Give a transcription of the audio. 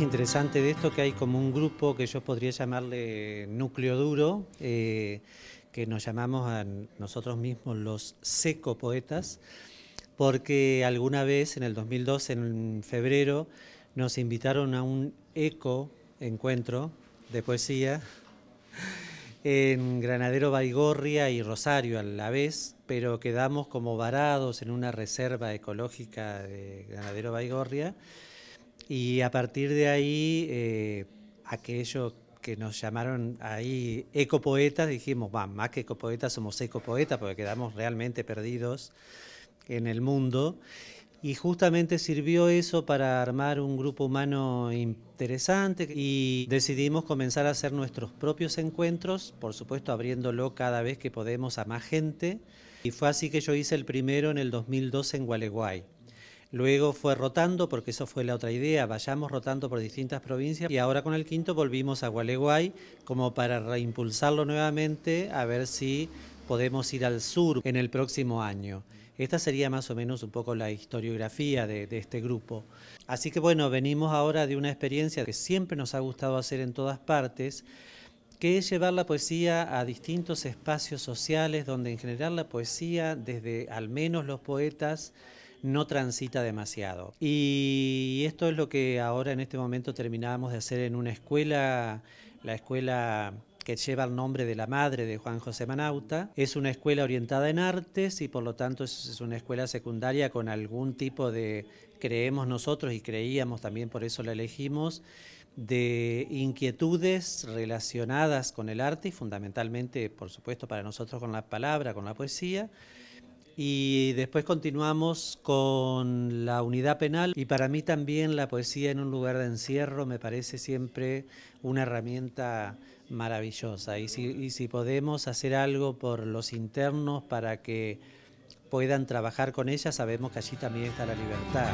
interesante de esto que hay como un grupo que yo podría llamarle núcleo duro, eh, que nos llamamos a nosotros mismos los secopoetas, porque alguna vez en el 2002, en febrero, nos invitaron a un eco encuentro de poesía en Granadero Baigorria y Rosario a la vez, pero quedamos como varados en una reserva ecológica de Granadero Baigorria y a partir de ahí eh, aquello que nos llamaron ahí ecopoetas, dijimos, va, más que ecopoetas somos ecopoetas porque quedamos realmente perdidos en el mundo y justamente sirvió eso para armar un grupo humano interesante y decidimos comenzar a hacer nuestros propios encuentros, por supuesto abriéndolo cada vez que podemos a más gente. Y fue así que yo hice el primero en el 2012 en Gualeguay. Luego fue rotando, porque eso fue la otra idea, vayamos rotando por distintas provincias y ahora con el quinto volvimos a Gualeguay como para reimpulsarlo nuevamente a ver si podemos ir al sur en el próximo año. Esta sería más o menos un poco la historiografía de, este grupo. Así que bueno, venimos ahora de una experiencia que siempre nos ha gustado hacer en todas partes, que es llevar la poesía a distintos espacios sociales donde en general la poesía, desde al menos los poetas, no transita demasiado. Y esto es lo que ahora en este momento terminamos de hacer en una escuela, la escuela que lleva el nombre de la madre de Juan José Manauta. Es una escuela orientada en artes y por lo tanto es una escuela secundaria con algún tipo de, creemos nosotros y creíamos también por eso la elegimos, de inquietudes relacionadas con el arte y fundamentalmente, por supuesto, para nosotros con la palabra, con la poesía y después continuamos con la unidad penal y para mí también la poesía en un lugar de encierro me parece siempre una herramienta maravillosa y si, podemos hacer algo por los internos para que puedan trabajar con ella, sabemos que allí también está la libertad.